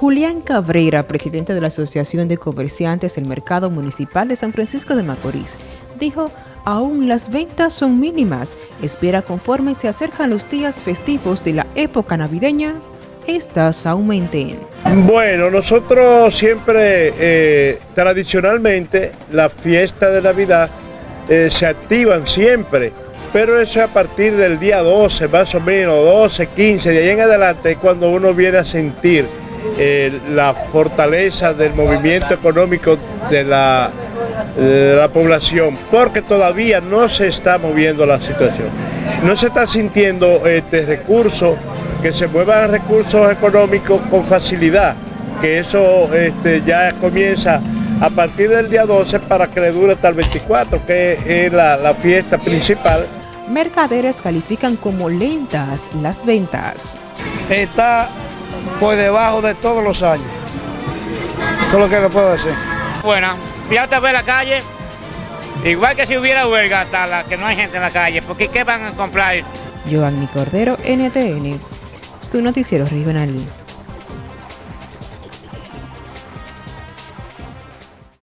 Julián Cabrera, presidente de la Asociación de Comerciantes del Mercado Municipal de San Francisco de Macorís, dijo, aún las ventas son mínimas. Espera conforme se acercan los días festivos de la época navideña, estas aumenten. Bueno, nosotros siempre, eh, tradicionalmente, la fiesta de Navidad eh, se activan siempre, pero eso es a partir del día 12, más o menos, 12, 15, de ahí en adelante, cuando uno viene a sentir eh, la fortaleza del movimiento económico de la, la población, porque todavía no se está moviendo la situación. No se está sintiendo este recurso, que se muevan recursos económicos con facilidad, que eso este, ya comienza a partir del día 12 para que le dure hasta el 24, que es la, la fiesta principal. Mercaderes califican como lentas las ventas. Está por debajo de todos los años. Todo lo que le puedo decir. Bueno, ya te ve la calle, igual que si hubiera huelga hasta la que no hay gente en la calle, porque ¿qué van a comprar? Giovanni Cordero, NTN, su noticiero regional.